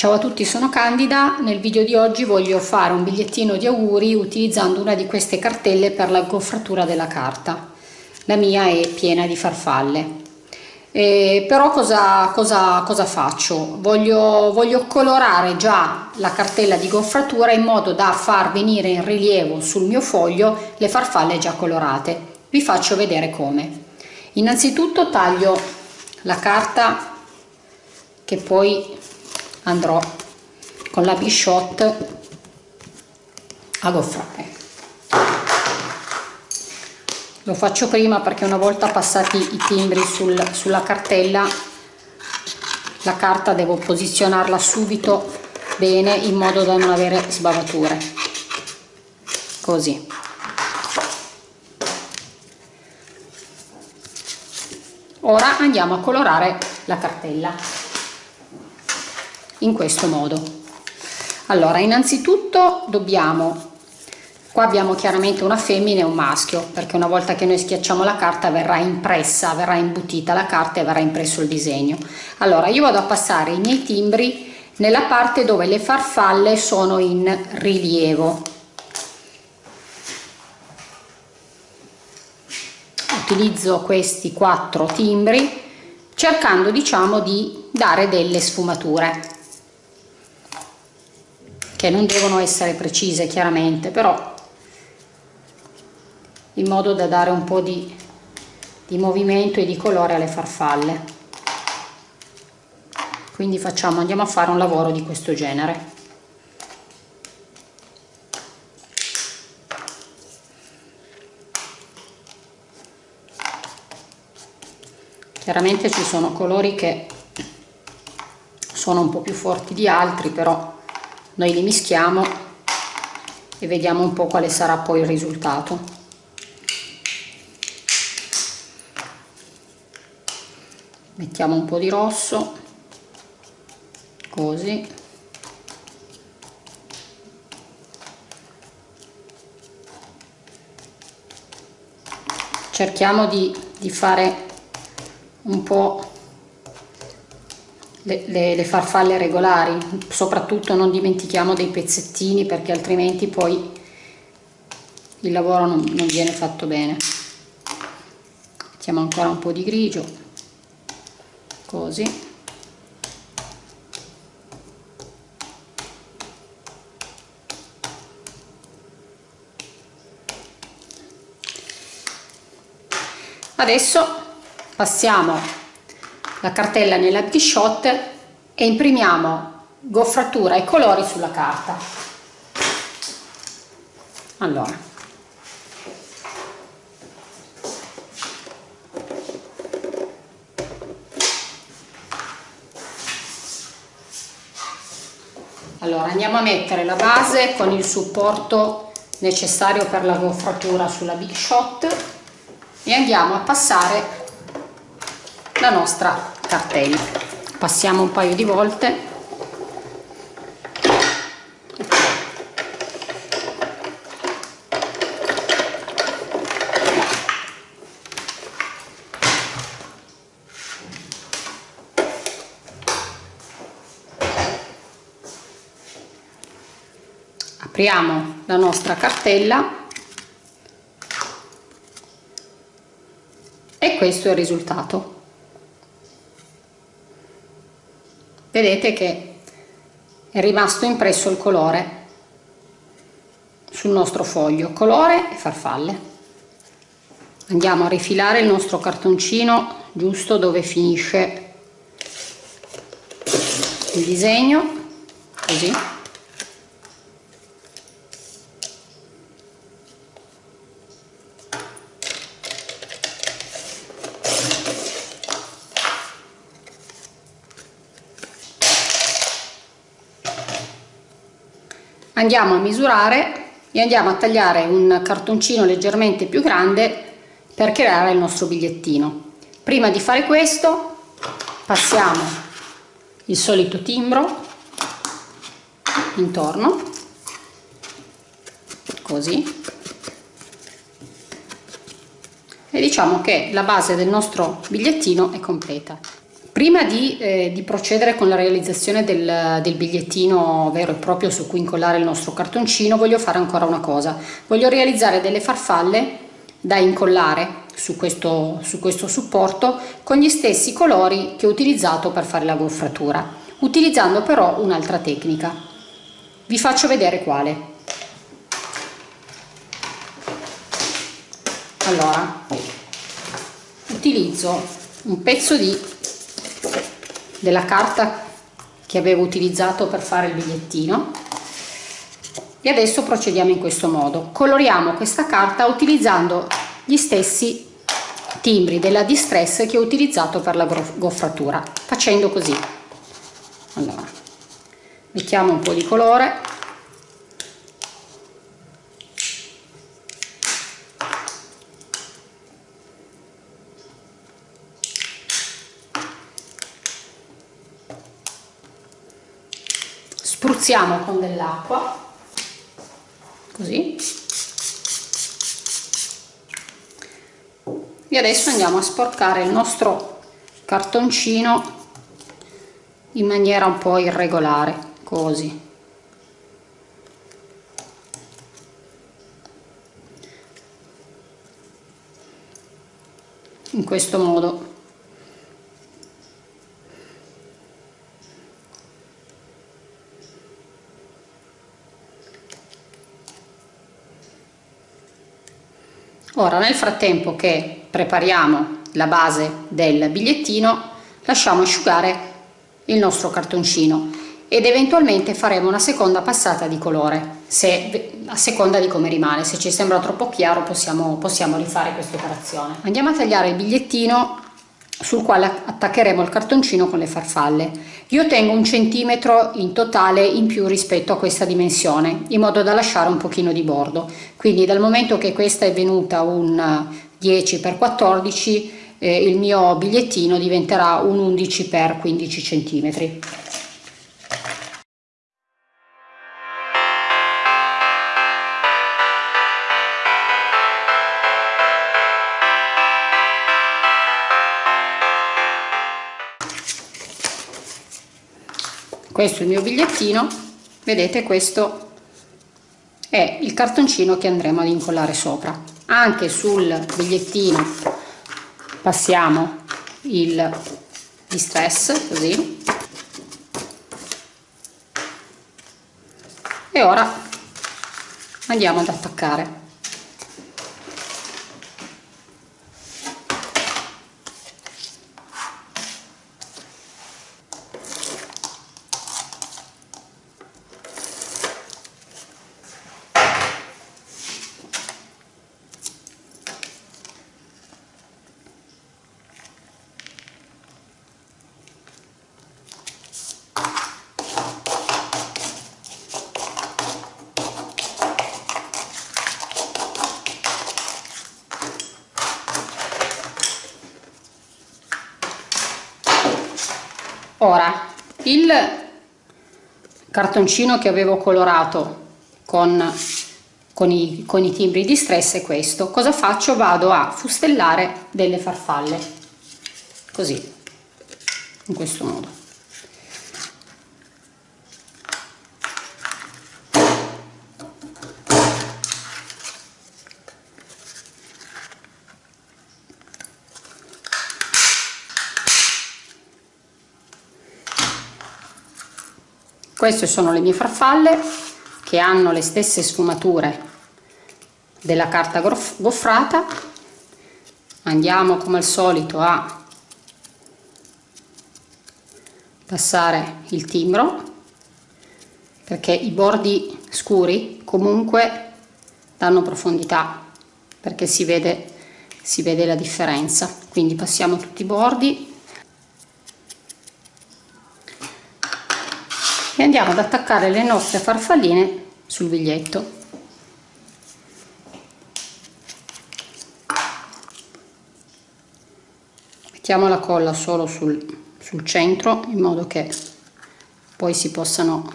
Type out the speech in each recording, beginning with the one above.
Ciao a tutti, sono Candida. Nel video di oggi voglio fare un bigliettino di auguri utilizzando una di queste cartelle per la goffratura della carta. La mia è piena di farfalle. Eh, però cosa, cosa, cosa faccio? Voglio, voglio colorare già la cartella di goffratura in modo da far venire in rilievo sul mio foglio le farfalle già colorate. Vi faccio vedere come. Innanzitutto taglio la carta che poi andrò con la Bishot a goffrare lo faccio prima perché una volta passati i timbri sul, sulla cartella la carta devo posizionarla subito bene in modo da non avere sbavature. Così. Ora andiamo a colorare la cartella in questo modo. Allora innanzitutto dobbiamo qua abbiamo chiaramente una femmina e un maschio perché una volta che noi schiacciamo la carta verrà impressa verrà imbutita la carta e verrà impresso il disegno. Allora io vado a passare i miei timbri nella parte dove le farfalle sono in rilievo. Utilizzo questi quattro timbri cercando diciamo di dare delle sfumature che non devono essere precise chiaramente però in modo da dare un po' di, di movimento e di colore alle farfalle. Quindi facciamo andiamo a fare un lavoro di questo genere. Chiaramente ci sono colori che sono un po' più forti di altri però noi li mischiamo e vediamo un po' quale sarà poi il risultato. Mettiamo un po' di rosso così. Cerchiamo di, di fare un po' le, le, le, farfalle regolari. Soprattutto non dimentichiamo dei pezzettini perché altrimenti poi il lavoro non, non viene fatto bene. Mettiamo ancora un po' di grigio così. Adesso passiamo la cartella nella Bishot e imprimiamo goffratura e colori sulla carta. Allora. Allora andiamo a mettere la base con il supporto necessario per la goffratura sulla big shot e andiamo a passare la nostra cartella. Passiamo un paio di volte. Apriamo la nostra cartella. E questo è il risultato vedete che è rimasto impresso il colore sul nostro foglio. Colore e farfalle. Andiamo a rifilare il nostro cartoncino giusto dove finisce il disegno così andiamo a misurare e andiamo a tagliare un cartoncino leggermente più grande per creare il nostro bigliettino. Prima di fare questo passiamo il solito timbro intorno così. E diciamo che la base del nostro bigliettino è completa Prima di, eh, di, procedere con la realizzazione del, del, bigliettino vero e proprio su cui incollare il nostro cartoncino voglio fare ancora una cosa. Voglio realizzare delle farfalle da incollare su questo, su questo supporto con gli stessi colori che ho utilizzato per fare la goffratura, utilizzando però un'altra tecnica. Vi faccio vedere quale. Allora, utilizzo un pezzo di della carta che avevo utilizzato per fare il bigliettino. E adesso procediamo in questo modo. Coloriamo questa carta utilizzando gli stessi timbri della distress che ho utilizzato per la goffratura facendo così. Allora mettiamo un po' di colore spruzziamo con dell'acqua. Così. E adesso andiamo a sporcare il nostro cartoncino in maniera un po' irregolare così. In questo modo Ora nel frattempo che prepariamo la base del bigliettino lasciamo asciugare il nostro cartoncino ed eventualmente faremo una seconda passata di colore se, a seconda di come rimane. Se ci sembra troppo chiaro possiamo, possiamo rifare questa operazione. Andiamo a tagliare il bigliettino sul quale attaccheremo il cartoncino con le farfalle. Io tengo un centimetro in totale in più rispetto a questa dimensione, in modo da lasciare un pochino di bordo. Quindi dal momento che questa è venuta un 10 x 14 eh, il mio bigliettino diventerà un 11 x 15 centimetri. Questo è il mio bigliettino. Vedete questo è il cartoncino che andremo ad incollare sopra. Anche sul bigliettino passiamo il distress così. E ora andiamo ad attaccare ora il cartoncino che avevo colorato con, con, i, con i timbri di stress è questo. Cosa faccio? Vado a fustellare delle farfalle. Così in questo modo queste sono le mie farfalle che hanno le stesse sfumature della carta goffrata. Andiamo come al solito a passare il timbro perché i bordi scuri comunque danno profondità perché si vede, si vede la differenza. Quindi passiamo tutti i bordi e andiamo ad attaccare le nostre farfalline sul biglietto mettiamo la colla solo sul, sul centro in modo che poi si possano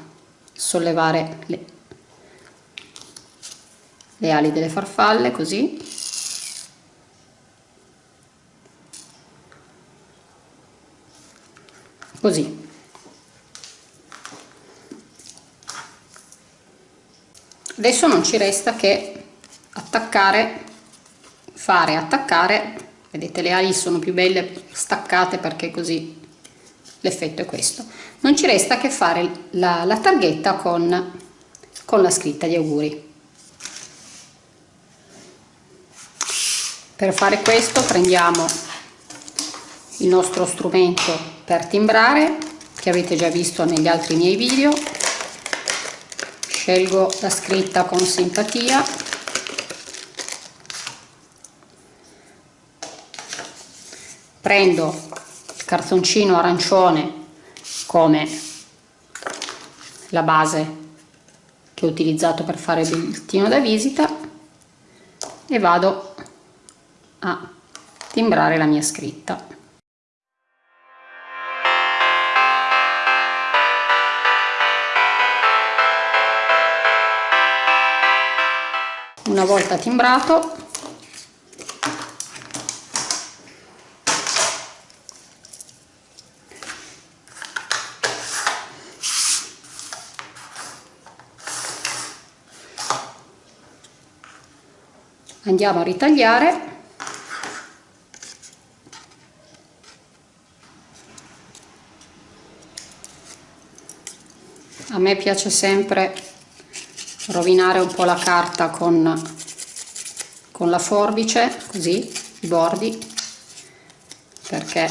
sollevare le, le ali delle farfalle così. Così adesso non ci resta che attaccare fare attaccare. Vedete le ali sono più belle staccate perché così l'effetto è questo. Non ci resta che fare la, la targhetta con, con la scritta di auguri. Per fare questo prendiamo il nostro strumento per timbrare che avete già visto negli altri miei video scelgo la scritta con simpatia. Prendo il cartoncino arancione come la base che ho utilizzato per fare il bigliettino da visita e vado a timbrare la mia scritta una volta timbrato. Andiamo a ritagliare. A me piace sempre rovinare un po' la carta con, con la forbice così i bordi perché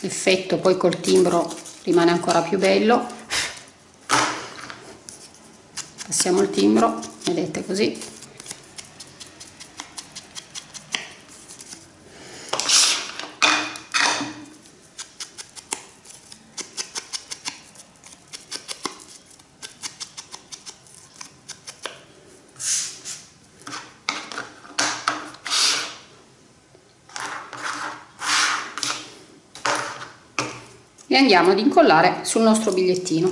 l'effetto poi col timbro rimane ancora più bello. Passiamo il timbro vedete così e andiamo ad incollare sul nostro bigliettino.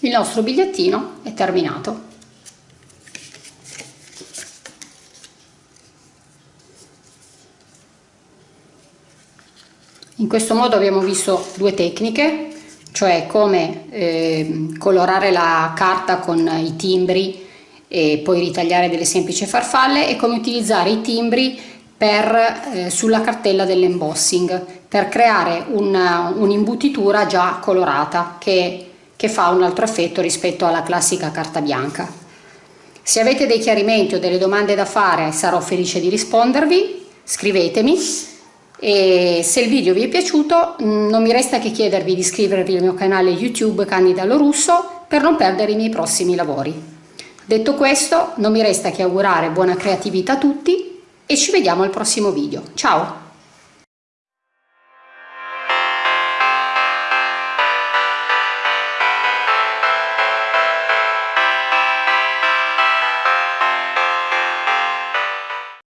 Il nostro bigliettino è terminato. In questo modo abbiamo visto due tecniche cioè come eh, colorare la carta con i timbri e poi ritagliare delle semplici farfalle e come utilizzare i timbri per, eh, sulla cartella dell'embossing per creare un'imbutitura un già colorata che, che fa un altro effetto rispetto alla classica carta bianca. Se avete dei chiarimenti o delle domande da fare sarò felice di rispondervi, scrivetemi e se il video vi è piaciuto mm, non mi resta che chiedervi di iscrivervi al mio canale YouTube Candida Lorusso per non perdere i miei prossimi lavori. Detto questo non mi resta che augurare buona creatività a tutti e ci vediamo al prossimo video. Ciao!